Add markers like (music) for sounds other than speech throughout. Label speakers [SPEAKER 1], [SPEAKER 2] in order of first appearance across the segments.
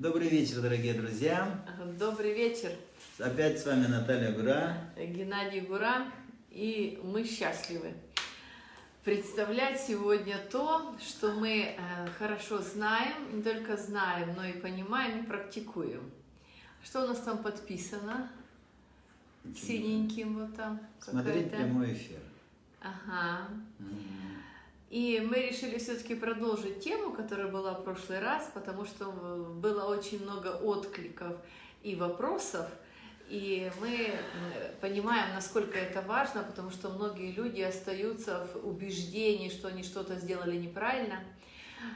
[SPEAKER 1] Добрый вечер, дорогие друзья.
[SPEAKER 2] Добрый вечер.
[SPEAKER 1] Опять с вами Наталья Гура.
[SPEAKER 2] Геннадий Гура. И мы счастливы представлять сегодня то, что мы э, хорошо знаем, не только знаем, но и понимаем и практикуем. Что у нас там подписано? Синеньким вот там.
[SPEAKER 1] Смотреть прямой эфир.
[SPEAKER 2] Ага. И мы решили все-таки продолжить тему, которая была в прошлый раз, потому что было очень много откликов и вопросов. И мы понимаем, насколько это важно, потому что многие люди остаются в убеждении, что они что-то сделали неправильно.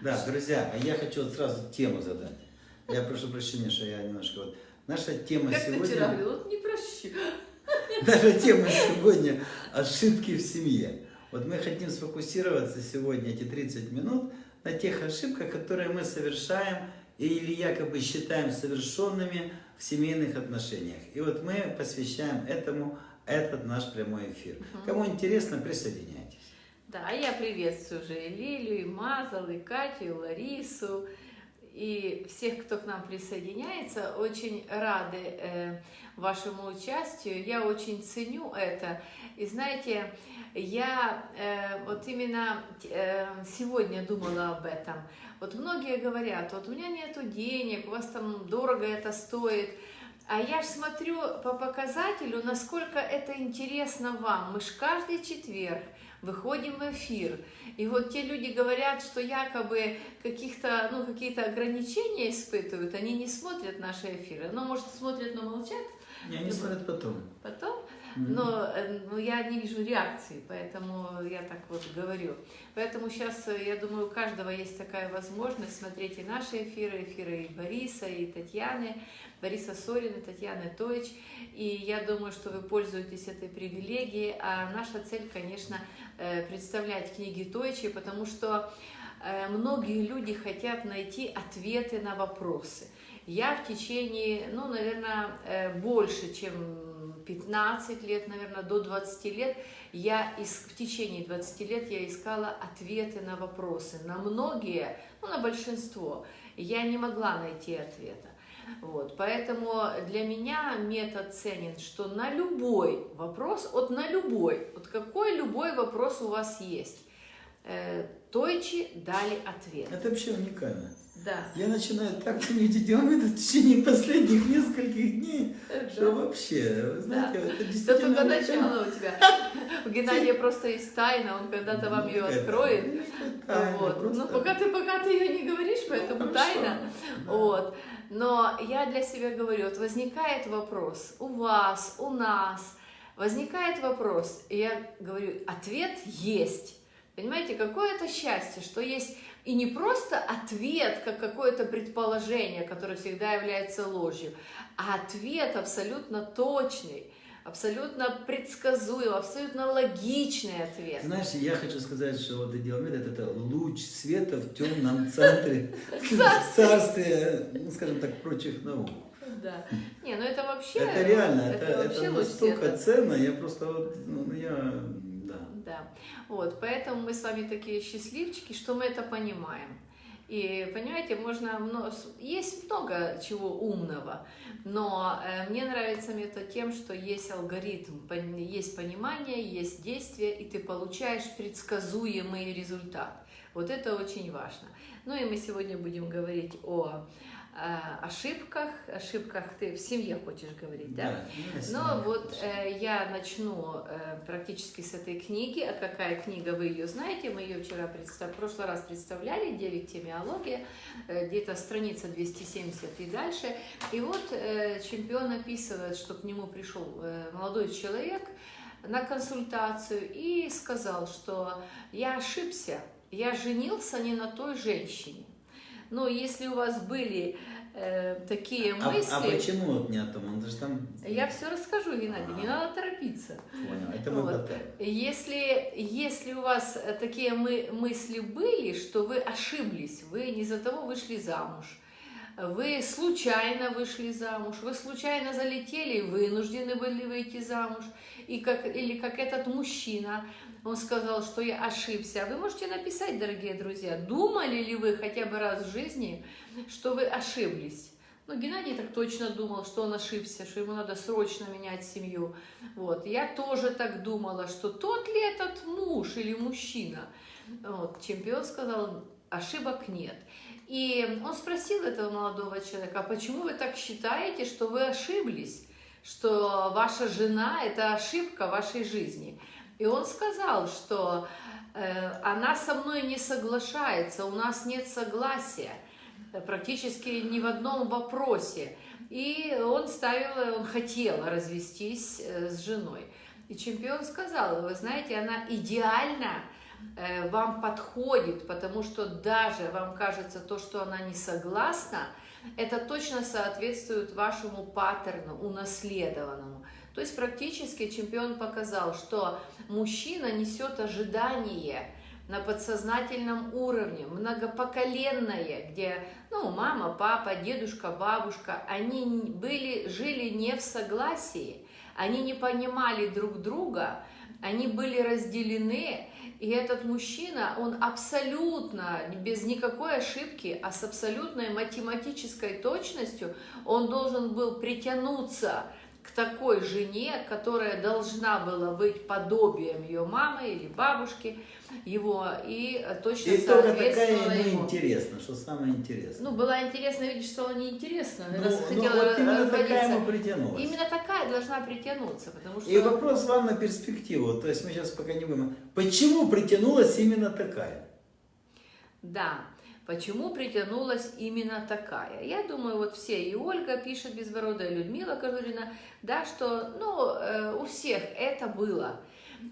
[SPEAKER 1] Да, друзья, а я хочу вот сразу тему задать. Я прошу прощения, что я немножко вот... Наша тема
[SPEAKER 2] как
[SPEAKER 1] сегодня...
[SPEAKER 2] Как ты вчера говорил, вот не прощу.
[SPEAKER 1] Наша тема сегодня – ошибки в семье. Вот мы хотим сфокусироваться сегодня эти 30 минут на тех ошибках, которые мы совершаем или якобы считаем совершенными в семейных отношениях. И вот мы посвящаем этому этот наш прямой эфир. Угу. Кому интересно, присоединяйтесь.
[SPEAKER 2] Да, я приветствую уже и Лилию, и Мазал, и Катю, и Ларису, и всех, кто к нам присоединяется. Очень рады э, вашему участию. Я очень ценю это. И знаете, я э, вот именно э, сегодня думала об этом. Вот многие говорят, вот у меня нету денег, у вас там дорого это стоит. А я ж смотрю по показателю, насколько это интересно вам. Мы ж каждый четверг выходим в эфир. И вот те люди говорят, что якобы каких-то, ну, какие-то ограничения испытывают, они не смотрят наши эфиры. Ну, может, смотрят, но молчат.
[SPEAKER 1] Не, они смотрят потом.
[SPEAKER 2] Потом? Но, э, но я не вижу реакции, поэтому я так вот говорю. Поэтому сейчас, э, я думаю, у каждого есть такая возможность смотреть и наши эфиры, эфиры и Бориса, и Татьяны, Бориса Сорина, Татьяны Тойч, и я думаю, что вы пользуетесь этой привилегией, а наша цель, конечно, э, представлять книги Тойчи, потому что многие люди хотят найти ответы на вопросы. Я в течение, ну, наверное, больше, чем 15 лет, наверное, до 20 лет, я из, в течение 20 лет я искала ответы на вопросы. На многие, ну, на большинство, я не могла найти ответа. Вот, поэтому для меня метод ценен, что на любой вопрос, вот на любой, вот какой любой вопрос у вас есть, э, Тойчи дали ответ.
[SPEAKER 1] Это вообще уникально.
[SPEAKER 2] Да.
[SPEAKER 1] Я начинаю так ценить Диомеда в течение последних нескольких дней, да. что вообще, вы знаете, да. это действительно...
[SPEAKER 2] Это только начало у тебя. (laughs) У Геннадия просто есть тайна, он когда-то вам ее откроет. Вот.
[SPEAKER 1] просто...
[SPEAKER 2] Ну, пока ты, пока ты ее не говоришь, поэтому ну, тайна. Вот. Но я для себя говорю, вот возникает вопрос у вас, у нас, возникает вопрос, и я говорю, ответ есть. Понимаете, какое это счастье, что есть и не просто ответ, как какое-то предположение, которое всегда является ложью, а ответ абсолютно точный, абсолютно предсказуемый, абсолютно логичный ответ.
[SPEAKER 1] Знаешь, я хочу сказать, что вот идеомед это, луч света в темном центре (laughs) царствия, ну, скажем так, прочих наук.
[SPEAKER 2] Да. Не, ну это вообще...
[SPEAKER 1] Это реально, это, это, это настолько ценно, я просто вот, ну, я
[SPEAKER 2] да. Вот, поэтому мы с вами такие счастливчики, что мы это понимаем. И, понимаете, можно, есть много чего умного, но э, мне нравится метод тем, что есть алгоритм, есть понимание, есть действие, и ты получаешь предсказуемый результат. Вот это очень важно. Ну и мы сегодня будем говорить о ошибках, ошибках ты в семье хочешь говорить, да? да Но вот э, я начну э, практически с этой книги. А какая книга, вы ее знаете, мы ее вчера, представ... в прошлый раз представляли, 9 темиология, э, где-то страница 270 и дальше. И вот э, чемпион описывает, что к нему пришел э, молодой человек на консультацию и сказал, что я ошибся, я женился не на той женщине. Но если у вас были э, такие мысли...
[SPEAKER 1] А, а почему вот не о том? Он же там...
[SPEAKER 2] Я все расскажу, Геннадий, а. не надо торопиться.
[SPEAKER 1] Понял, это
[SPEAKER 2] вот. если, если у вас такие мы, мысли были, что вы ошиблись, вы не за того вышли замуж, вы случайно вышли замуж, вы случайно залетели, вынуждены были выйти замуж, и как, или как этот мужчина, он сказал, что я ошибся. Вы можете написать, дорогие друзья, думали ли вы хотя бы раз в жизни, что вы ошиблись? Ну, Геннадий так точно думал, что он ошибся, что ему надо срочно менять семью. Вот. Я тоже так думала, что тот ли этот муж или мужчина. Вот. Чемпион сказал, ошибок нет. И он спросил этого молодого человека, а почему вы так считаете, что вы ошиблись, что ваша жена – это ошибка вашей жизни? И он сказал, что э, она со мной не соглашается, у нас нет согласия практически ни в одном вопросе. И он ставил, он хотел развестись э, с женой. И чемпион сказал, вы знаете, она идеально э, вам подходит, потому что даже вам кажется то, что она не согласна, это точно соответствует вашему паттерну, унаследованному. То есть практически чемпион показал, что мужчина несет ожидание на подсознательном уровне, многопоколенное, где ну, мама, папа, дедушка, бабушка, они были, жили не в согласии, они не понимали друг друга, они были разделены, и этот мужчина, он абсолютно, без никакой ошибки, а с абсолютной математической точностью, он должен был притянуться к такой жене, которая должна была быть подобием ее мамы или бабушки его, и точно
[SPEAKER 1] и
[SPEAKER 2] соответствовала
[SPEAKER 1] такая ему интересно, что самое интересное.
[SPEAKER 2] Ну, было интересно видеть, что она неинтересна,
[SPEAKER 1] Ну,
[SPEAKER 2] раз
[SPEAKER 1] ну,
[SPEAKER 2] хотела
[SPEAKER 1] вот именно такая ему притянулась.
[SPEAKER 2] Именно такая должна притянуться, потому что...
[SPEAKER 1] И вопрос вам на перспективу, то есть мы сейчас пока не будем. Почему притянулась именно такая?
[SPEAKER 2] Да, почему притянулась именно такая? Я думаю, вот все, и Ольга пишет Безбородая, Людмила Кожурина, да, что, ну, э, у всех это было.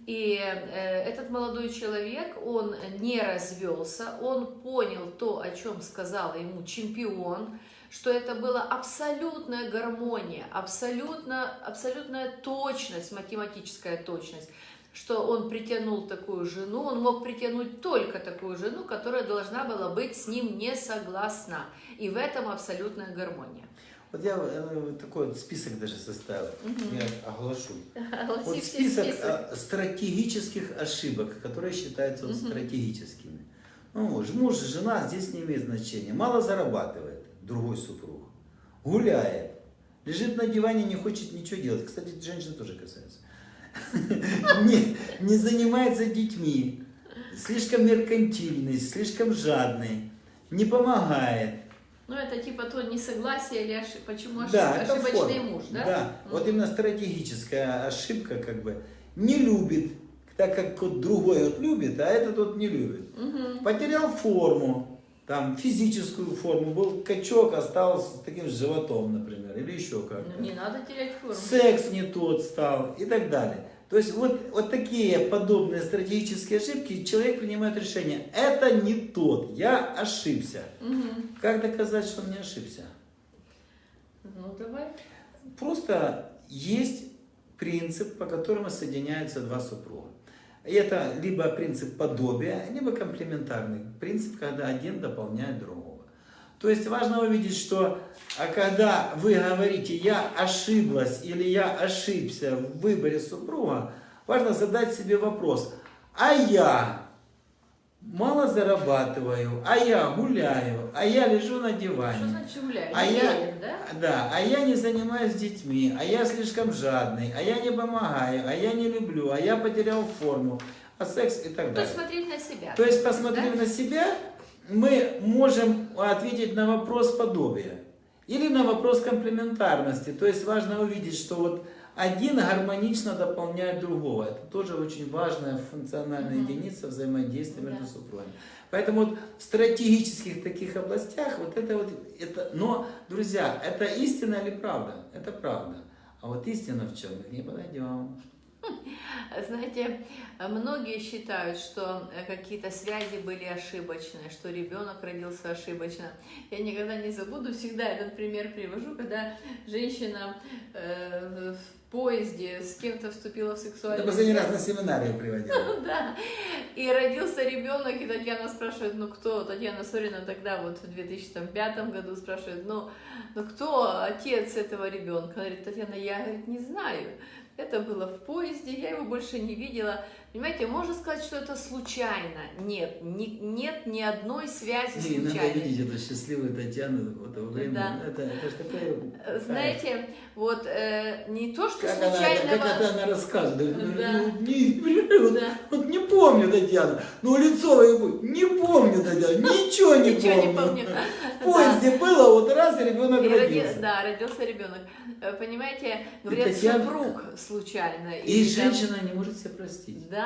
[SPEAKER 2] И э, этот молодой человек, он не развелся, он понял то, о чем сказал ему чемпион, что это была абсолютная гармония, абсолютно, абсолютная точность, математическая точность, что он притянул такую жену, он мог притянуть только такую жену, которая должна была быть с ним не согласна. И в этом абсолютная гармония.
[SPEAKER 1] Вот я э, такой вот список даже составил,
[SPEAKER 2] Мгм.
[SPEAKER 1] я оглашу. (laughs)
[SPEAKER 2] Огласи
[SPEAKER 1] Вот список
[SPEAKER 2] список.
[SPEAKER 1] а, стратегических ошибок, которые считаются
[SPEAKER 2] Мгм.
[SPEAKER 1] стратегическими. Ну, муж, жена здесь не имеет значения. Мало зарабатывает другой супруг. Гуляет. Лежит на диване, не хочет ничего делать. Кстати, женщины тоже касаются. Не, не занимается детьми. Слишком меркантильный, слишком жадный. Не помогает.
[SPEAKER 2] Ну, это типа то несогласие или ошиб... почему ошиб...
[SPEAKER 1] Да,
[SPEAKER 2] ошибочный
[SPEAKER 1] форма.
[SPEAKER 2] муж, да?
[SPEAKER 1] Да,
[SPEAKER 2] Мгм.
[SPEAKER 1] вот именно стратегическая ошибка, как бы, не любит, так как вот другой вот любит, а этот вот не любит.
[SPEAKER 2] Мгм.
[SPEAKER 1] Потерял форму, там, физическую форму, был качок, остался с таким животом, например, или еще как-то.
[SPEAKER 2] Ну, не надо терять форму.
[SPEAKER 1] Секс не тот стал и так далее. То есть вот, вот такие подобные стратегические ошибки, человек принимает решение, это не тот, я ошибся.
[SPEAKER 2] Мгм.
[SPEAKER 1] Как доказать, что он не ошибся?
[SPEAKER 2] Ну, давай.
[SPEAKER 1] Просто есть принцип, по которому соединяются два супруга. И это либо принцип подобия, либо комплементарный принцип, когда один дополняет другого. То есть важно увидеть, что а когда вы говорите «я ошиблась» или «я ошибся» в выборе супруга, важно задать себе вопрос «а я мало зарабатываю, а я гуляю, а я лежу на диване».
[SPEAKER 2] Что значит гуляешь?
[SPEAKER 1] А я,
[SPEAKER 2] да?
[SPEAKER 1] да, а я не занимаюсь детьми, а я слишком жадный, а я не помогаю, а я не люблю, а я потерял форму, а секс и так
[SPEAKER 2] То
[SPEAKER 1] далее.
[SPEAKER 2] есть смотреть на себя.
[SPEAKER 1] То есть, посмотрев
[SPEAKER 2] Да?
[SPEAKER 1] на себя, мы можем ответить на вопрос подобия или на вопрос комплементарности. То есть важно увидеть, что вот один гармонично дополняет другого. Это тоже очень важная функциональная
[SPEAKER 2] Мгм.
[SPEAKER 1] единица взаимодействия между
[SPEAKER 2] Да.
[SPEAKER 1] супругами. Поэтому вот в стратегических таких областях вот это вот, это, но, друзья, это истина или правда? Это правда. А вот истина в чем? Мы к ней подойдем.
[SPEAKER 2] Знаете, многие считают, что э, какие-то связи были ошибочные, что ребенок родился ошибочно. Я никогда не забуду, всегда этот пример привожу, когда женщина э, в поезде с кем-то вступила в
[SPEAKER 1] Это
[SPEAKER 2] сексуальную
[SPEAKER 1] последний раз на семинаре приводил. (laughs)
[SPEAKER 2] Да. И родился ребенок, и Татьяна спрашивает, ну кто? Татьяна Сорина тогда вот в 2005 году спрашивает, ну, ну кто отец этого ребенка? Она говорит, Татьяна, я говорит, не знаю. Это было в поезде, я его больше не видела. Понимаете, можно сказать, что это случайно. Нет, ни, нет ни одной связи
[SPEAKER 1] Не, надо
[SPEAKER 2] случайной.
[SPEAKER 1] видеть эту счастливую Татьяну вот во время.
[SPEAKER 2] Да.
[SPEAKER 1] Это, это ж такое...
[SPEAKER 2] Знаете, вот э, не то, что
[SPEAKER 1] Как она,
[SPEAKER 2] случайного...
[SPEAKER 1] как это она рассказывает. говорит,
[SPEAKER 2] Да.
[SPEAKER 1] Ну, не, блин, вот,
[SPEAKER 2] Да.
[SPEAKER 1] вот не помню, Татьяна. Ну, лицо его, не помню, Татьяна, ничего не
[SPEAKER 2] Ничего не
[SPEAKER 1] помню.
[SPEAKER 2] помню.
[SPEAKER 1] В поезде было, вот раз, и ребенок
[SPEAKER 2] И роди-
[SPEAKER 1] родился.
[SPEAKER 2] Да, родился ребенок. Э, Понимаете, говорят,
[SPEAKER 1] Татьяна-
[SPEAKER 2] супруг случайно.
[SPEAKER 1] И
[SPEAKER 2] там-
[SPEAKER 1] женщина не может себя простить.
[SPEAKER 2] Да,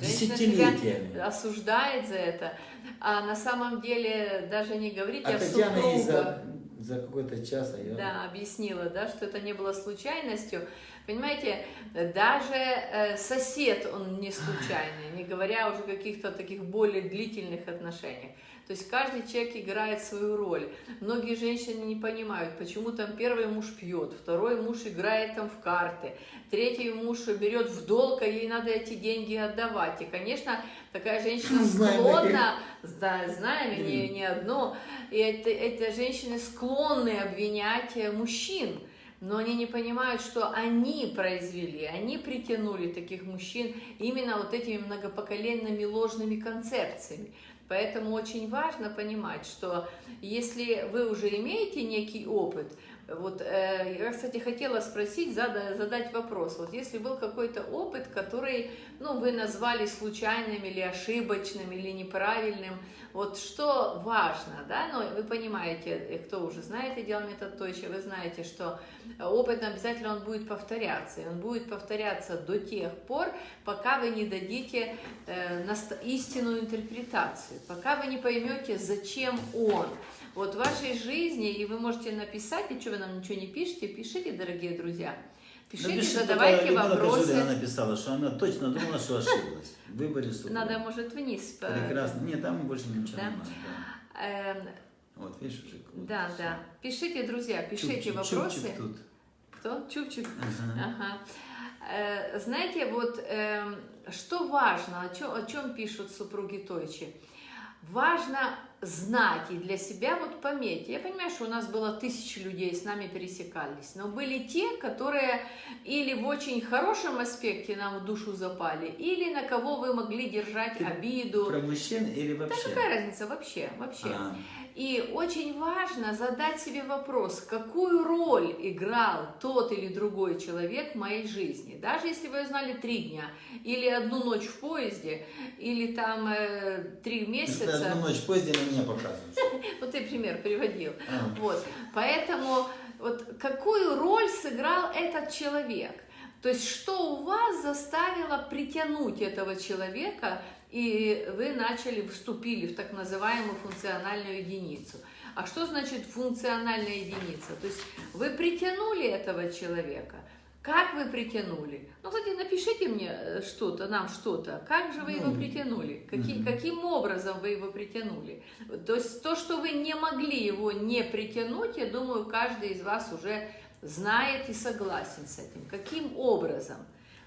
[SPEAKER 2] себя
[SPEAKER 1] Десятилетиями.
[SPEAKER 2] осуждает за это. А на самом деле даже не говорить
[SPEAKER 1] А
[SPEAKER 2] о
[SPEAKER 1] Татьяна
[SPEAKER 2] супруга.
[SPEAKER 1] за, за какой-то час, а я...
[SPEAKER 2] Да, объяснила, да, что это не было случайностью. Понимаете, даже э, сосед, он не случайный, не говоря уже о каких-то таких более длительных отношениях. То есть каждый человек играет свою роль. Многие женщины не понимают, почему там первый муж пьет, второй муж играет там в карты, третий муж берет в долг, а ей надо эти деньги отдавать. И, конечно, такая женщина (laughs) склонна, да, знаем, не, не одно, и это, это женщины склонны обвинять э, мужчин, но они не понимают, что они произвели, они притянули таких мужчин именно вот этими многопоколенными ложными концепциями. Поэтому очень важно понимать, что если вы уже имеете некий опыт, вот э, я, кстати, хотела спросить, зада- задать вопрос. Вот если был какой-то опыт, который, ну, вы назвали случайным или ошибочным или неправильным, вот что важно, да, но вы понимаете, кто уже знает идеал метод Тойча, вы знаете, что опыт обязательно он будет повторяться, и он будет повторяться до тех пор, пока вы не дадите э, истинную интерпретацию, пока вы не поймете, зачем он. Вот в вашей жизни, и вы можете написать, и что вы нам ничего не пишете, пишите, дорогие друзья, пишите,
[SPEAKER 1] Напиши,
[SPEAKER 2] задавайте вопросы.
[SPEAKER 1] Кожурина написала, что она точно думала, что ошиблась в выборе супруга.
[SPEAKER 2] Надо, может, вниз.
[SPEAKER 1] Прекрасно. Нет, там больше ничего
[SPEAKER 2] Да.
[SPEAKER 1] не надо. да.
[SPEAKER 2] Эм,
[SPEAKER 1] Вот, видишь, уже круто
[SPEAKER 2] Да,
[SPEAKER 1] всё.
[SPEAKER 2] да. Пишите, друзья, пишите
[SPEAKER 1] Чупчик-
[SPEAKER 2] вопросы.
[SPEAKER 1] чупчик тут.
[SPEAKER 2] Кто? Чупчик.
[SPEAKER 1] Ага.
[SPEAKER 2] Ага. Э, Знаете, вот эм, что важно, о чем, о чем пишут супруги Тойчи? Важно знать и для себя вот пометьте. Я понимаю, что у нас было тысячи людей, с нами пересекались, но были те, которые или в очень хорошем аспекте нам в душу запали, или на кого вы могли держать
[SPEAKER 1] Ты
[SPEAKER 2] обиду.
[SPEAKER 1] Про мужчин или
[SPEAKER 2] Да
[SPEAKER 1] вообще?
[SPEAKER 2] какая разница вообще, вообще.
[SPEAKER 1] А,
[SPEAKER 2] И очень важно задать себе вопрос, какую роль играл тот или другой человек в моей жизни. Даже если вы знали три дня, или одну ночь в поезде, или там э, три
[SPEAKER 1] ты
[SPEAKER 2] месяца.
[SPEAKER 1] одну ночь позже на меня показываешь. (laughs)
[SPEAKER 2] Вот ты пример приводил.
[SPEAKER 1] А.
[SPEAKER 2] Вот. Поэтому вот какую роль сыграл этот человек? То есть что у вас заставило притянуть этого человека, и вы начали, вступили в так называемую функциональную единицу. А что значит функциональная единица? То есть вы притянули этого человека. Как вы притянули? Ну, кстати, напишите мне э, что-то, нам что-то. Как же вы его
[SPEAKER 1] Ну,
[SPEAKER 2] притянули? Каки-
[SPEAKER 1] мгм.
[SPEAKER 2] Каким образом вы его притянули? То есть то, что вы не могли его не притянуть, я думаю, каждый из вас уже знает и согласен с этим. Каким образом?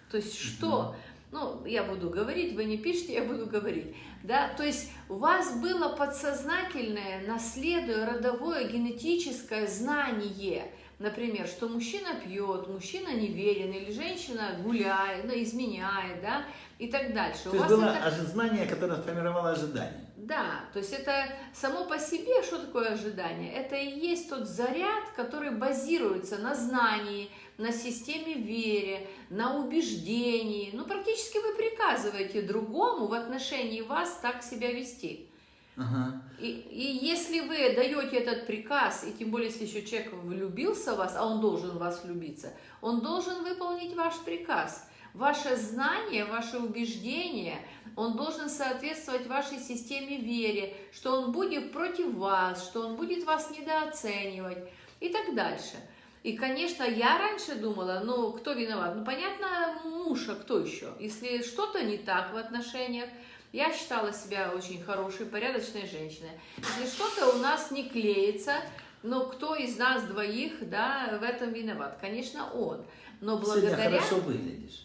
[SPEAKER 2] То есть что? Ну, я буду говорить, вы не пишите, я буду говорить. Да? То есть у вас было подсознательное, наследуя родовое генетическое знание, например, что мужчина пьет, мужчина неверен, или женщина гуляет, ну, изменяет, да, и так дальше.
[SPEAKER 1] То
[SPEAKER 2] у
[SPEAKER 1] есть
[SPEAKER 2] вас
[SPEAKER 1] было
[SPEAKER 2] это...
[SPEAKER 1] знание, которое сформировало ожидание.
[SPEAKER 2] Да, то есть это само по себе, что такое ожидание? Это и есть тот заряд, который базируется на знании, на системе вере, на убеждении. Ну, практически вы приказываете другому в отношении вас так себя вести.
[SPEAKER 1] Ага.
[SPEAKER 2] И, и если вы даете этот приказ, и тем более, если еще человек влюбился в вас, а он должен в вас влюбиться, он должен выполнить ваш приказ. Ваше знание, ваше убеждение, он должен соответствовать вашей системе вере, что он будет против вас, что он будет вас недооценивать и так дальше. И, конечно, я раньше думала, ну, кто виноват? Ну, понятно, муж, а кто еще? Если что-то не так в отношениях, я считала себя очень хорошей, порядочной женщиной. Если что-то у нас не клеится, ну, кто из нас двоих, да, в этом виноват? Конечно, он. Но
[SPEAKER 1] Сегодня
[SPEAKER 2] благодаря...
[SPEAKER 1] хорошо выглядишь.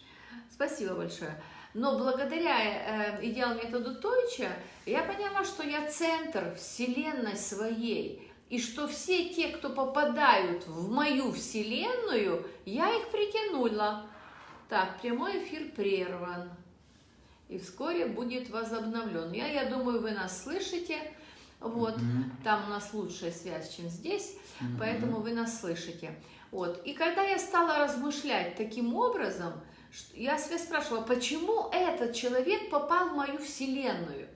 [SPEAKER 2] Спасибо большое. Но благодаря э, идеал методу Тойча я поняла, что я центр вселенной своей, и что все те, кто попадают в мою вселенную, я их притянула. Так, прямой эфир прерван. и вскоре будет возобновлен. Я, я думаю, вы нас слышите. Вот,
[SPEAKER 1] Мгм.
[SPEAKER 2] там у нас лучшая связь, чем здесь,
[SPEAKER 1] Мгм.
[SPEAKER 2] поэтому вы нас слышите. Вот. И когда я стала размышлять таким образом, я себя спрашивала, почему этот человек попал в мою вселенную?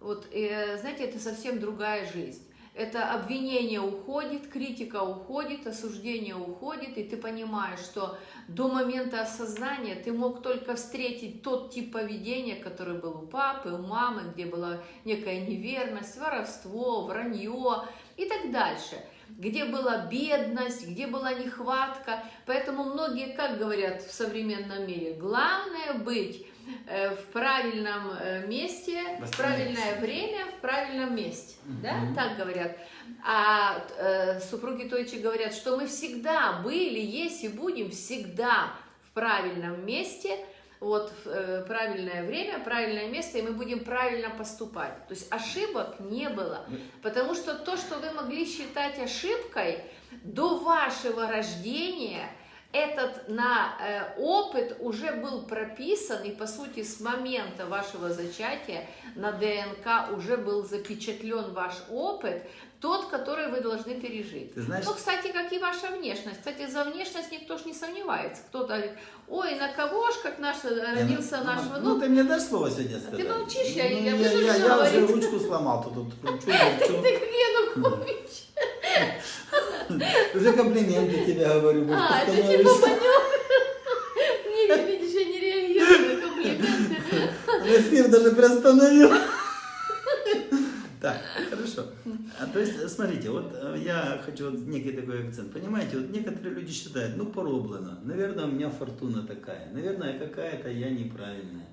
[SPEAKER 2] Вот, э, знаете, это совсем другая жизнь. Это обвинение уходит, критика уходит, осуждение уходит, и ты понимаешь, что до момента осознания ты мог только встретить тот тип поведения, который был у папы, у мамы, где была некая неверность, воровство, вранье и так дальше где была бедность, где была нехватка. Поэтому многие, как говорят в современном мире, главное быть э, в правильном э, месте, в правильное время, в правильном месте. Да,
[SPEAKER 1] Мгм.
[SPEAKER 2] так говорят. А э, супруги Тойчи говорят, что мы всегда были, есть и будем всегда в правильном месте, вот э, правильное время, правильное место, и мы будем правильно поступать. То есть ошибок не было. Потому что то, что вы могли считать ошибкой до вашего рождения, этот на э, опыт уже был прописан, и по сути с момента вашего зачатия на ДНК уже был запечатлен ваш опыт, тот, который вы должны пережить.
[SPEAKER 1] Ты знаешь,
[SPEAKER 2] Ну, кстати, как и ваша внешность. Кстати, за внешность никто ж не сомневается. Кто-то говорит, ой, на кого ж, как наш, э, родился
[SPEAKER 1] Я-
[SPEAKER 2] наш
[SPEAKER 1] ну,
[SPEAKER 2] внук.
[SPEAKER 1] Ну, ты мне дашь слово сегодня сказать?
[SPEAKER 2] ты молчишь, я-
[SPEAKER 1] Ну,
[SPEAKER 2] я
[SPEAKER 1] я,
[SPEAKER 2] буду
[SPEAKER 1] я,
[SPEAKER 2] же
[SPEAKER 1] я уже ручку сломал, тут, тут кручу. (laughs)
[SPEAKER 2] Ты как Янукович. (laughs)
[SPEAKER 1] Уже комплименты тебе говорю,
[SPEAKER 2] А, это
[SPEAKER 1] становишься.
[SPEAKER 2] типа маневр. Не, видишь, я не реагирую на комплименты. (laughs)
[SPEAKER 1] Эфир даже приостановил. Так, то есть, смотрите, вот э, я хочу вот некий такой акцент. Понимаете, вот некоторые люди считают, ну, пороблено. Наверное, у меня фортуна такая. Наверное, какая-то я неправильная.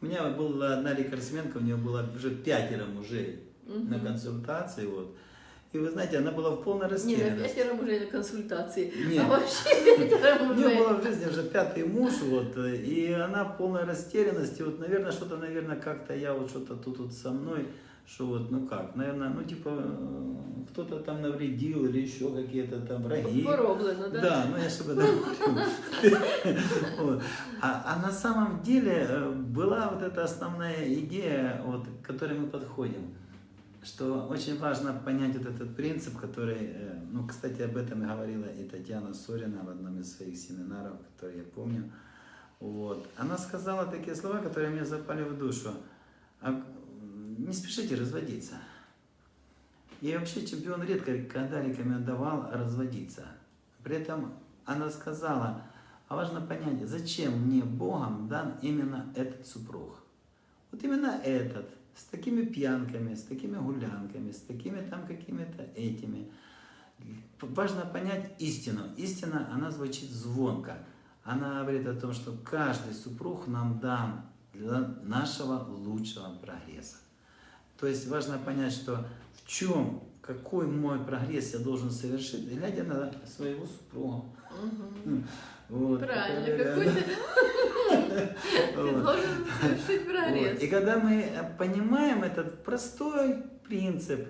[SPEAKER 1] У меня была одна рекордсменка, у нее было уже пятеро мужей на консультации, вот. И вы знаете, она была в полной
[SPEAKER 2] на
[SPEAKER 1] растерянности.
[SPEAKER 2] пятеро мужей на консультации.
[SPEAKER 1] Нет.
[SPEAKER 2] А вообще пятеро (laughs)
[SPEAKER 1] У
[SPEAKER 2] мужей.
[SPEAKER 1] нее была в жизни уже пятый муж, вот, и она в полной растерянности, вот, наверное, что-то, наверное, как-то я вот что-то тут вот со мной, что вот, ну как, наверное, ну типа, э, кто-то там навредил или еще какие-то там враги.
[SPEAKER 2] Пороблено, да?
[SPEAKER 1] Да, ну я этом говорю. (laughs) А, а на самом деле э, была вот эта основная идея, вот, к которой мы подходим, что очень важно понять вот этот принцип, который, э, ну, кстати, об этом и говорила и Татьяна Сорина в одном из своих семинаров, который я помню. Вот. Она сказала такие слова, которые мне запали в душу. Не спешите разводиться. И вообще чемпион редко когда рекомендовал разводиться. При этом она сказала, а важно понять, зачем мне Богом дан именно этот супруг. Вот именно этот, с такими пьянками, с такими гулянками, с такими там какими-то этими. Важно понять истину. Истина, она звучит звонко. Она говорит о том, что каждый супруг нам дан для нашего лучшего прогресса. То есть важно понять, что в чем, какой мой прогресс я должен совершить, глядя на своего супруга.
[SPEAKER 2] Мгм. (laughs)
[SPEAKER 1] Вот,
[SPEAKER 2] Правильно, какой (laughs) ты должен совершить прогресс.
[SPEAKER 1] И когда мы э, понимаем этот простой принцип,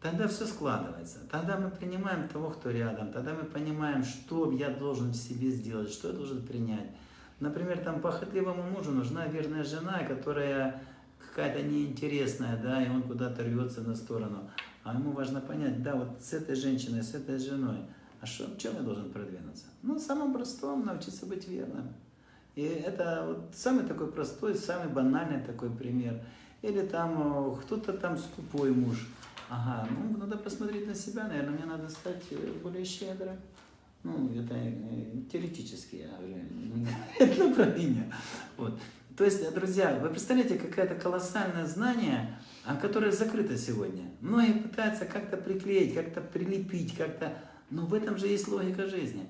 [SPEAKER 1] тогда все складывается. Тогда мы принимаем того, кто рядом. Тогда мы понимаем, что я должен в себе сделать, что я должен принять. Например, там похотливому мужу нужна верная жена, которая какая-то неинтересная, да, и он куда-то рвется на сторону. А ему важно понять, да, вот с этой женщиной, с этой женой, а что, в чем я должен продвинуться? Ну, самым простом научиться быть верным. И это вот самый такой простой, самый банальный такой пример. Или там э, кто-то там скупой муж. Ага, ну надо посмотреть на себя, наверное, мне надо стать э, более щедрым. Ну, это э, теоретически, я не (laughs) это направление. Вот. То есть, друзья, вы представляете, какое-то колоссальное знание, а, которое закрыто сегодня. Многие пытаются как-то приклеить, как-то прилепить, как-то... Но в этом же есть логика жизни.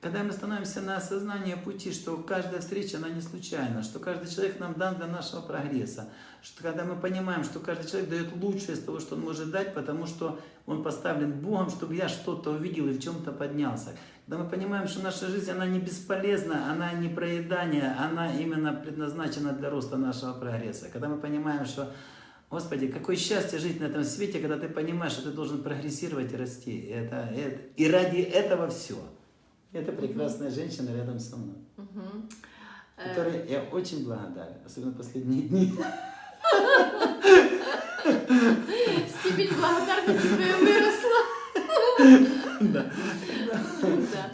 [SPEAKER 1] Когда мы становимся на осознание пути, что каждая встреча, она не случайна, что каждый человек нам дан для нашего прогресса, что когда мы понимаем, что каждый человек дает лучшее из того, что он может дать, потому что он поставлен Богом, чтобы я что-то увидел и в чем-то поднялся. Когда мы понимаем, что наша жизнь, она не бесполезна, она не проедание, она именно предназначена для роста нашего прогресса. Когда мы понимаем, что Господи, какое счастье жить на этом свете, когда ты понимаешь, что ты должен прогрессировать и расти. Это, это, и ради этого все. Это прекрасная женщина рядом со мной.
[SPEAKER 2] Э,
[SPEAKER 1] которой я очень благодарен, особенно последние дни.
[SPEAKER 2] Степень благодарности твоя выросла.
[SPEAKER 1] Да.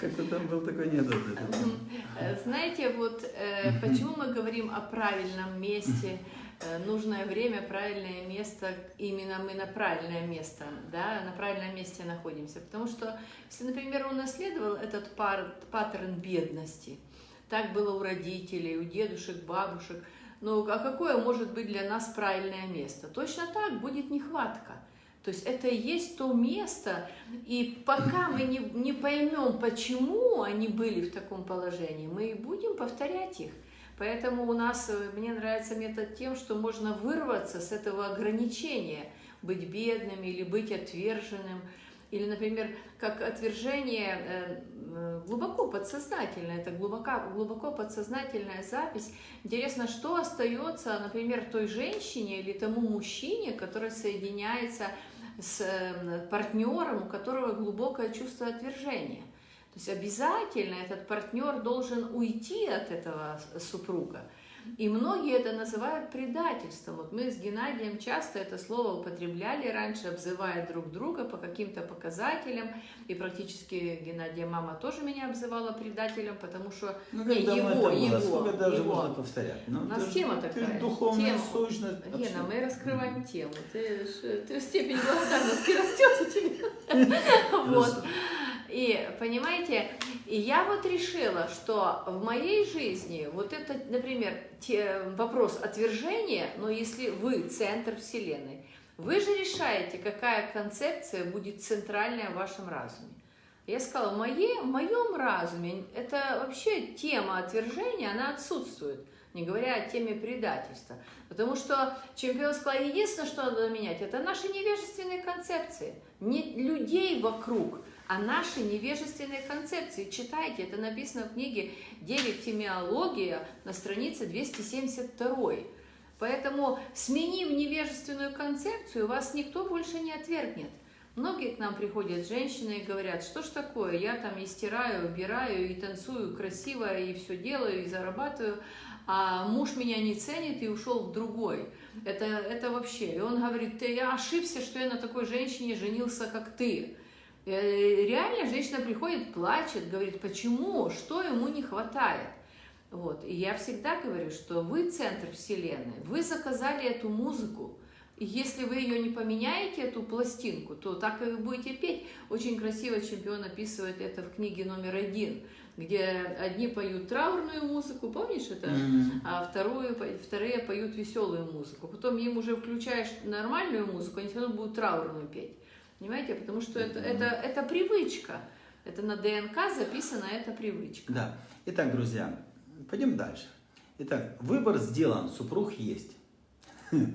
[SPEAKER 1] Как-то там был такой недовод.
[SPEAKER 2] Э, Знаете, вот э, почему мы говорим о правильном месте, э, нужное время, правильное место, именно мы на правильное место, да, на правильном месте находимся. Потому что, если, например, он наследовал этот пар, паттерн бедности, так было у родителей, у дедушек, бабушек, ну а какое может быть для нас правильное место? Точно так будет нехватка. То есть это и есть то место, и пока мы не, не поймем, почему они были в таком положении, мы и будем повторять их. Поэтому у нас, э, мне нравится метод тем, что можно вырваться с этого ограничения, быть бедным или быть отверженным. Или, например, как отвержение э, э, глубоко подсознательное, это глубоко, глубоко подсознательная запись. Интересно, что остается, например, той женщине или тому мужчине, который соединяется э, партнером, у которого глубокое чувство отвержения. То есть обязательно этот партнер должен уйти от этого супруга. И многие это называют предательством. Вот мы с Геннадием часто это слово употребляли раньше, обзывая друг друга по каким-то показателям. И практически Геннадия мама тоже меня обзывала предателем, потому что
[SPEAKER 1] Ну,
[SPEAKER 2] не, его, его,
[SPEAKER 1] Сколько даже
[SPEAKER 2] его.
[SPEAKER 1] можно повторять? Ну,
[SPEAKER 2] У нас
[SPEAKER 1] ты
[SPEAKER 2] тема
[SPEAKER 1] ты ж
[SPEAKER 2] такая.
[SPEAKER 1] духовная
[SPEAKER 2] тема.
[SPEAKER 1] сущность.
[SPEAKER 2] Гена,
[SPEAKER 1] вообще.
[SPEAKER 2] мы раскрываем тему. Ты, ты степень благодарности (laughs) растет у тебя. (laughs) Вот. И понимаете, и я вот решила, что в моей жизни вот это, например, те, вопрос отвержения, но если вы центр Вселенной, вы же решаете, какая концепция будет центральная в вашем разуме. Я сказала, в, моей, в моем разуме это вообще тема отвержения, она отсутствует, не говоря о теме предательства. Потому что чемпион сказал, единственное, что надо менять, это наши невежественные концепции. Не людей вокруг, а наши невежественные концепции. Читайте, это написано в книге «Девять темиология» на странице 272. Поэтому, сменив невежественную концепцию, вас никто больше не отвергнет. Многие к нам приходят женщины и говорят, что ж такое, я там и стираю, убираю, и танцую красиво, и все делаю, и зарабатываю, а муж меня не ценит и ушел в другой. Это, это вообще. И он говорит, ты, я ошибся, что я на такой женщине женился, как ты. Э, Реально женщина приходит, плачет, говорит, почему, что ему не хватает. Вот. И я всегда говорю, что вы центр Вселенной, вы заказали эту музыку, и если вы ее не поменяете, эту пластинку, то так и вы будете петь. Очень красиво чемпион описывает это в книге номер один, где одни поют траурную музыку, помнишь это?
[SPEAKER 1] Мгм.
[SPEAKER 2] а вторую, вторые поют веселую музыку. Потом им уже включаешь нормальную музыку, они все равно будут траурную петь. Понимаете? Потому что это, это, это привычка. Это на ДНК записана эта привычка.
[SPEAKER 1] Да. Итак, друзья, пойдем дальше. Итак, выбор сделан, супруг есть. (laughs)
[SPEAKER 2] Ну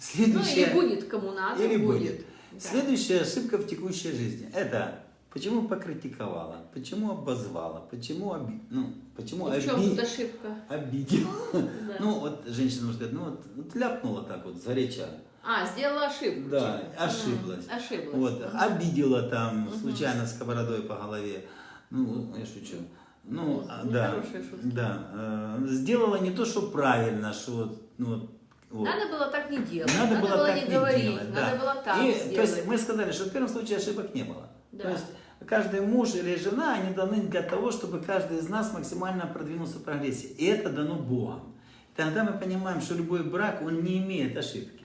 [SPEAKER 1] Следующее...
[SPEAKER 2] или будет кому надо,
[SPEAKER 1] Или
[SPEAKER 2] будет.
[SPEAKER 1] будет.
[SPEAKER 2] Да.
[SPEAKER 1] Следующая ошибка в текущей жизни. Это почему покритиковала, почему обозвала, почему, оби... ну, почему
[SPEAKER 2] чем
[SPEAKER 1] оби-
[SPEAKER 2] тут ошибка?
[SPEAKER 1] обидела. (laughs)
[SPEAKER 2] Да.
[SPEAKER 1] Ну, вот женщина может сказать, ну вот, вот ляпнула так вот, зареча.
[SPEAKER 2] А, сделала ошибку.
[SPEAKER 1] Да,
[SPEAKER 2] типа.
[SPEAKER 1] ошиблась.
[SPEAKER 2] М, Ошиблась.
[SPEAKER 1] Вот, обидела там
[SPEAKER 2] Мгм.
[SPEAKER 1] случайно сковородой по голове. Ну, я шучу. Ну, а,
[SPEAKER 2] ну,
[SPEAKER 1] да, да. э, сделала не то, что правильно, что ну, вот.
[SPEAKER 2] Надо было так не делать.
[SPEAKER 1] Надо было так
[SPEAKER 2] не
[SPEAKER 1] не
[SPEAKER 2] говорить.
[SPEAKER 1] делать, да.
[SPEAKER 2] Надо было так
[SPEAKER 1] И,
[SPEAKER 2] сделать.
[SPEAKER 1] то есть мы сказали, что в первом случае ошибок не было.
[SPEAKER 2] Да.
[SPEAKER 1] То есть каждый муж или жена, они даны для того, чтобы каждый из нас максимально продвинулся в прогрессе. И это дано Богом. Тогда мы понимаем, что любой брак, он не имеет ошибки.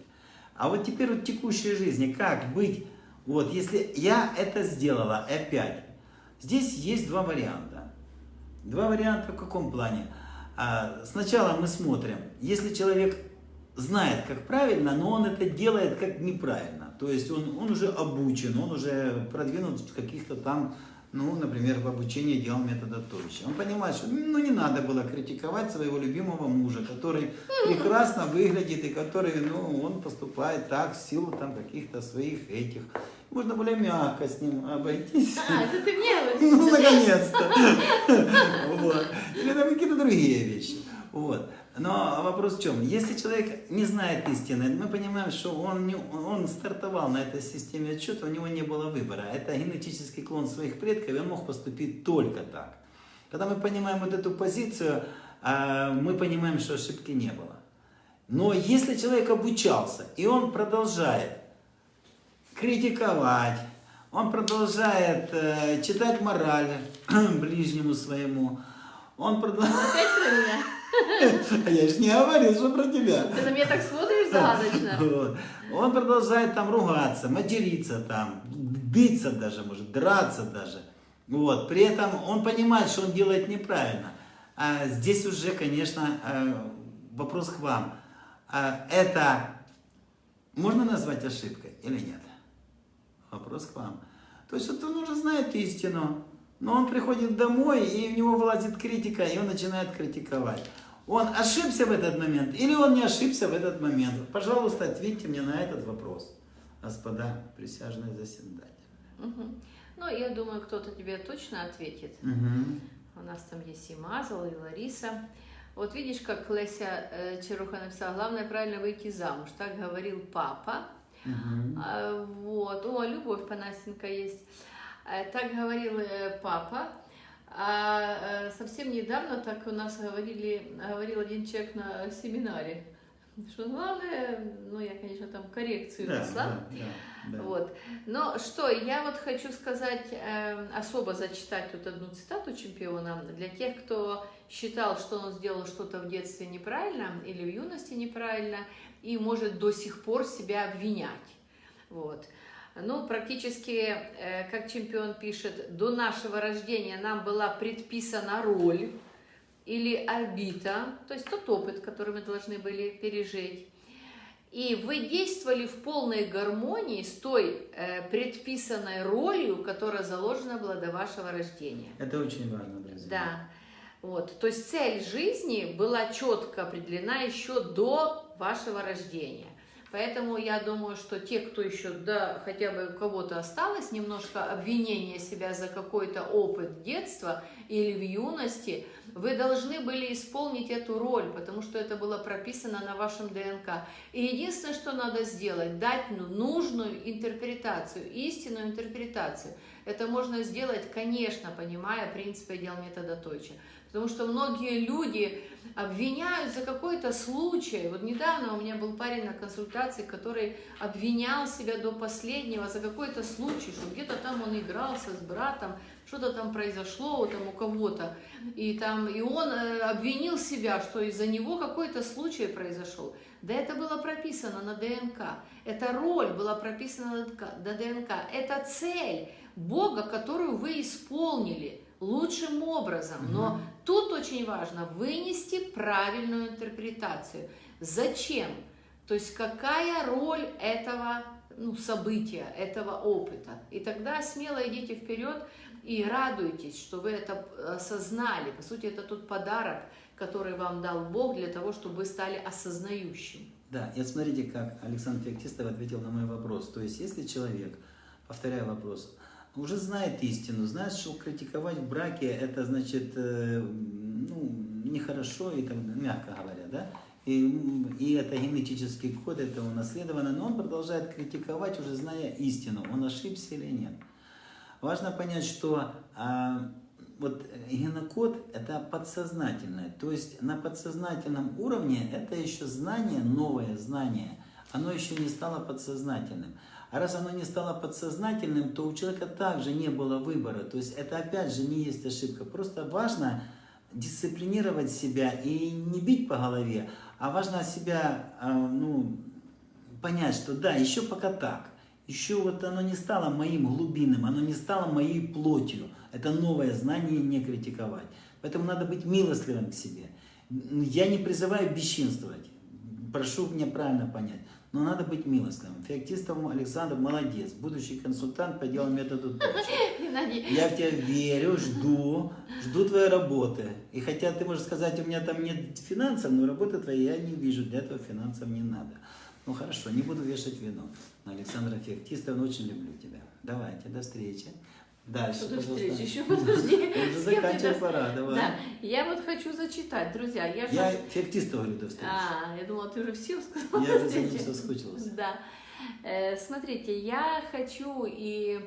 [SPEAKER 1] А вот теперь вот в текущей жизни, как быть, вот если я это сделала опять, здесь есть два варианта. Два варианта в каком плане? А, сначала мы смотрим, если человек знает, как правильно, но он это делает как неправильно. То есть он, он уже обучен, он уже продвинут в каких-то там, ну, например, в обучении делал метода Тойча. Он понимает, что ну, не надо было критиковать своего любимого мужа, который прекрасно выглядит и который, ну, он поступает так в силу там каких-то своих этих. Можно более мягко с ним обойтись.
[SPEAKER 2] А, это ты мне
[SPEAKER 1] Ну, наконец-то. (laughs) Или там какие-то другие вещи. Вот. Но вопрос в чем? Если человек не знает истины, мы понимаем, что он, не, он стартовал на этой системе отчета, у него не было выбора. Это генетический клон своих предков, и он мог поступить только так. Когда мы понимаем вот эту позицию, а мы понимаем, что ошибки не было. Но если человек обучался, и он продолжает критиковать, он продолжает э, читать мораль (clears throat) ближнему своему, он продолжает...
[SPEAKER 2] Опять?
[SPEAKER 1] Я же не говорил, что про тебя.
[SPEAKER 2] Ты на меня так смотришь загадочно. (laughs)
[SPEAKER 1] Вот. Он продолжает там ругаться, материться там, биться даже, может, драться даже. Вот. При этом он понимает, что он делает неправильно. А здесь уже, конечно, э, вопрос к вам. А это можно назвать ошибкой или нет? Вопрос к вам. То есть вот он уже знает истину, но он приходит домой, и в него вылазит критика, и он начинает критиковать. Он ошибся в этот момент или он не ошибся в этот момент? Пожалуйста, ответьте мне на этот вопрос, господа присяжные заседатели.
[SPEAKER 2] Угу. Ну, я думаю, кто-то тебе точно ответит.
[SPEAKER 1] Угу.
[SPEAKER 2] У нас там есть и Мазал, и Лариса. Вот видишь, как Леся э, Черуха написала, главное правильно выйти замуж. Так говорил папа.
[SPEAKER 1] Угу.
[SPEAKER 2] А, Вот. О, Любовь Панасенко есть. Э, Так говорил э, папа. А э, совсем недавно так у нас говорили, говорил один человек на семинаре, что главное, ну я, конечно, там коррекцию
[SPEAKER 1] Да, да, да, да.
[SPEAKER 2] Вот. Но что, я вот хочу сказать, э, особо зачитать вот одну цитату чемпиона для тех, кто считал, что он сделал что-то в детстве неправильно или в юности неправильно и может до сих пор себя обвинять. Вот. Ну, практически, э, как чемпион пишет, до нашего рождения нам была предписана роль или орбита, то есть тот опыт, который мы должны были пережить. И вы действовали в полной гармонии с той э, предписанной ролью, которая заложена была до вашего рождения.
[SPEAKER 1] Это очень важно, друзья.
[SPEAKER 2] Да. Вот. То есть цель жизни была четко определена еще до вашего рождения. Поэтому я думаю, что те, кто еще, да, хотя бы у кого-то осталось немножко обвинения себя за какой-то опыт детства или в юности, вы должны были исполнить эту роль, потому что это было прописано на вашем ДНК. И единственное, что надо сделать, дать ну, нужную интерпретацию, истинную интерпретацию. Это можно сделать, конечно, понимая принципы дел метода Тойча. Потому что многие люди обвиняют за какой-то случай. Вот недавно у меня был парень на консультации, который обвинял себя до последнего за какой-то случай, что где-то там он игрался с братом, что-то там произошло там у кого-то, и там и он э, обвинил себя, что из-за него какой-то случай произошел. Да это было прописано на ДНК. Эта роль была прописана на ДНК. Это цель Бога, которую вы исполнили лучшим образом. Но тут очень важно вынести правильную интерпретацию. Зачем? То есть какая роль этого ну, события, этого опыта. И тогда смело идите вперед и радуйтесь, что вы это осознали. По сути, это тот подарок, который вам дал Бог для того, чтобы вы стали осознающим.
[SPEAKER 1] Да, и смотрите, как Александр Феоктистов ответил на мой вопрос. То есть, если человек, повторяю вопрос, уже знает истину, знает, что критиковать в браке, это значит, э, ну, нехорошо, и так, мягко говоря, да, и, и это генетический код, это унаследовано, но он продолжает критиковать, уже зная истину, он ошибся или нет. Важно понять, что а, вот генокод это подсознательное, то есть на подсознательном уровне это еще знание, новое знание, оно еще не стало подсознательным. А раз оно не стало подсознательным, то у человека также не было выбора. То есть это опять же не есть ошибка. Просто важно дисциплинировать себя и не бить по голове, а важно себя ну, понять, что да, еще пока так. Еще вот оно не стало моим глубинным, оно не стало моей плотью. Это новое знание не критиковать. Поэтому надо быть милостливым к себе. Я не призываю бесчинствовать. Прошу меня правильно понять. Но надо быть милостливым. Феоктистов Александр молодец. Будущий консультант по делу методу
[SPEAKER 2] Геннадий,
[SPEAKER 1] Я в тебя верю, жду, жду твоей работы. И хотя ты можешь сказать, у меня там нет финансов, но работы твоей я не вижу, для этого финансов не надо. Ну хорошо, не буду вешать вину. Но Александра очень люблю тебя. Давайте, до встречи. Дальше, пожалуйста.
[SPEAKER 2] встречи, еще подожди. (laughs)
[SPEAKER 1] Уже
[SPEAKER 2] ты до-
[SPEAKER 1] пора, давай.
[SPEAKER 2] Да, я вот хочу зачитать, друзья. Я,
[SPEAKER 1] Я Феоктистова говорю, до встречи.
[SPEAKER 2] А, я думала, ты уже всем сказала.
[SPEAKER 1] Я уже за ним соскучилась.
[SPEAKER 2] Да. Э, Смотрите, я хочу и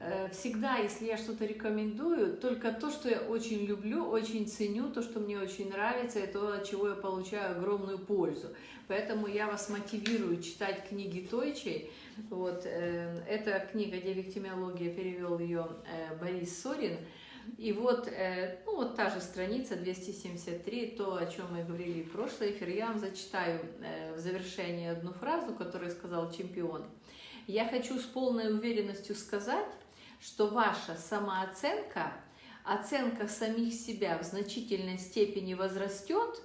[SPEAKER 2] э, всегда, если я что-то рекомендую, только то, что я очень люблю, очень ценю, то, что мне очень нравится, и то, от чего я получаю огромную пользу. Поэтому я вас мотивирую читать книги Тойчей. Вот, э, эта книга «Девиктимиология», перевел ее э, Борис Сорин. И вот, э, ну, вот та же страница 273, то, о чем мы говорили в прошлый эфир. Я вам зачитаю в завершении одну фразу, которую сказал чемпион. Я хочу с полной уверенностью сказать, что ваша самооценка, оценка самих себя в значительной степени возрастет,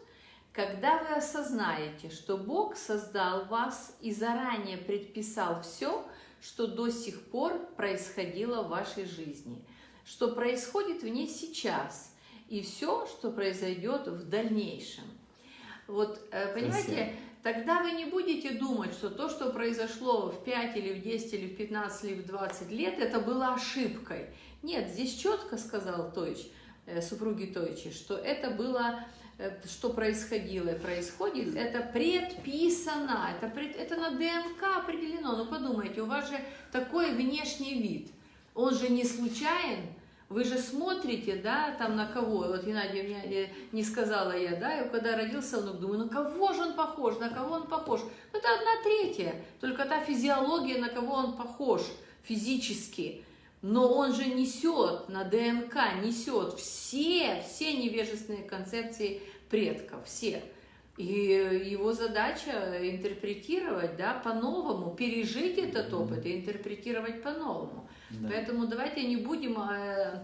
[SPEAKER 2] когда вы осознаете, что Бог создал вас и заранее предписал все, что до сих пор происходило в вашей жизни, что происходит в ней сейчас и все, что произойдет в дальнейшем. Вот, э, понимаете, тогда вы не будете думать, что то, что произошло в 5 или в 10 или в 15 или в 20 лет, это было ошибкой. Нет, здесь четко сказал Тойч, э, супруги Тойчи, что это было что происходило и происходит, это предписано, это, пред, это на ДНК определено. Ну подумайте, у вас же такой внешний вид, он же не случайен, вы же смотрите, да, там на кого, вот Геннадий мне не сказала я, да, и когда родился внук, думаю, на кого же он похож, на кого он похож? Ну, это одна третья, только та физиология, на кого он похож физически но он же несет на ДНК, несет все, все невежественные концепции предков, все. И его задача интерпретировать да, по-новому, пережить этот опыт и интерпретировать по-новому. Да. Поэтому давайте не будем э,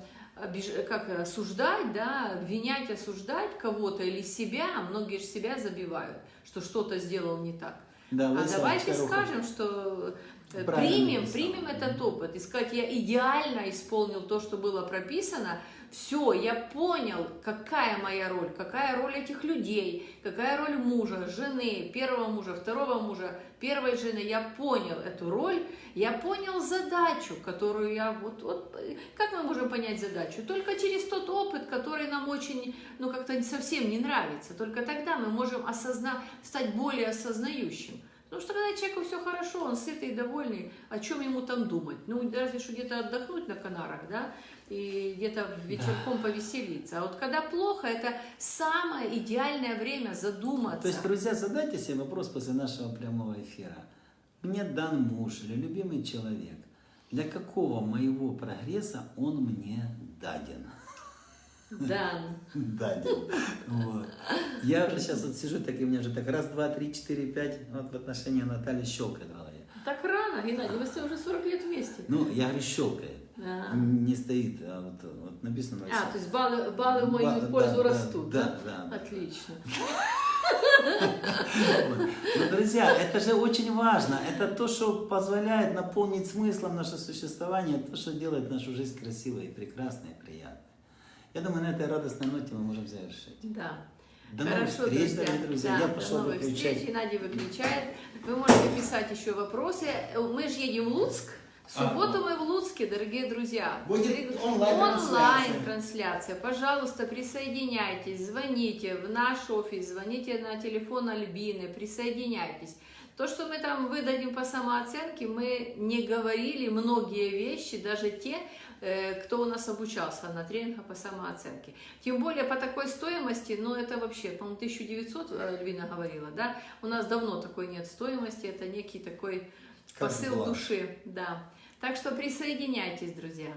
[SPEAKER 2] как осуждать, да, обвинять, осуждать кого-то или себя, многие же себя забивают, что что-то сделал не так. Да, а давайте скажем, что Э, примем, примем этот опыт. И сказать, я идеально исполнил то, что было прописано, все, я понял, какая моя роль, какая роль этих людей, какая роль мужа, жены, первого мужа, второго мужа, первой жены, я понял эту роль, я понял задачу, которую я, вот, вот как мы можем понять задачу? Только через тот опыт, который нам очень, ну как-то совсем не нравится, только тогда мы можем осознать, стать более осознающим. Потому что когда человеку все хорошо, он сытый, довольный, о чем ему там думать? Ну, разве что где-то отдохнуть на Канарах, да, и где-то вечерком да. повеселиться. А вот когда плохо, это самое идеальное время задуматься.
[SPEAKER 1] То есть, друзья, задайте себе вопрос после нашего прямого эфира. Мне дан муж или любимый человек. Для какого моего прогресса он мне даден?
[SPEAKER 2] Дан. (laughs)
[SPEAKER 1] Данин. Вот. Я уже сейчас вот сижу, так и у меня же так раз, два, три, четыре, пять, вот в отношении Натальи щелкает в голове.
[SPEAKER 2] Так рано, Геннадий, вы уже 40 лет вместе.
[SPEAKER 1] Ну, я говорю, щелкает. Да. Не стоит, а вот, вот написано.
[SPEAKER 2] А, то есть баллы, баллы в мою пользу да, растут, да? Да, да. Отлично.
[SPEAKER 1] Но, друзья, это же очень важно. Это то, что позволяет наполнить смыслом наше существование, то, что делает нашу жизнь красивой, прекрасной и приятной. Я думаю, на этой радостной ноте мы можем завершить.
[SPEAKER 2] Да.
[SPEAKER 1] До Хорошо, новых встреч, друзья. дорогие друзья. Да, Я пошел
[SPEAKER 2] до новых выключать. встреч. Геннадий выключает. Вы можете писать еще вопросы. Мы же едем в Луцк. В субботу мы в Луцке, дорогие друзья.
[SPEAKER 1] Будет онлайн-трансляция.
[SPEAKER 2] онлайн-трансляция. Пожалуйста, присоединяйтесь, звоните в наш офис, звоните на телефон Альбины, присоединяйтесь. То, что мы там выдадим по самооценке, мы не говорили многие вещи, даже те, Э, кто у нас обучался на тренингах по самооценке. Тем более по такой стоимости, ну это вообще, по-моему, 1900 Альвина говорила, да, у нас давно такой нет стоимости, это некий такой посыл была. души, да. Так что присоединяйтесь, друзья.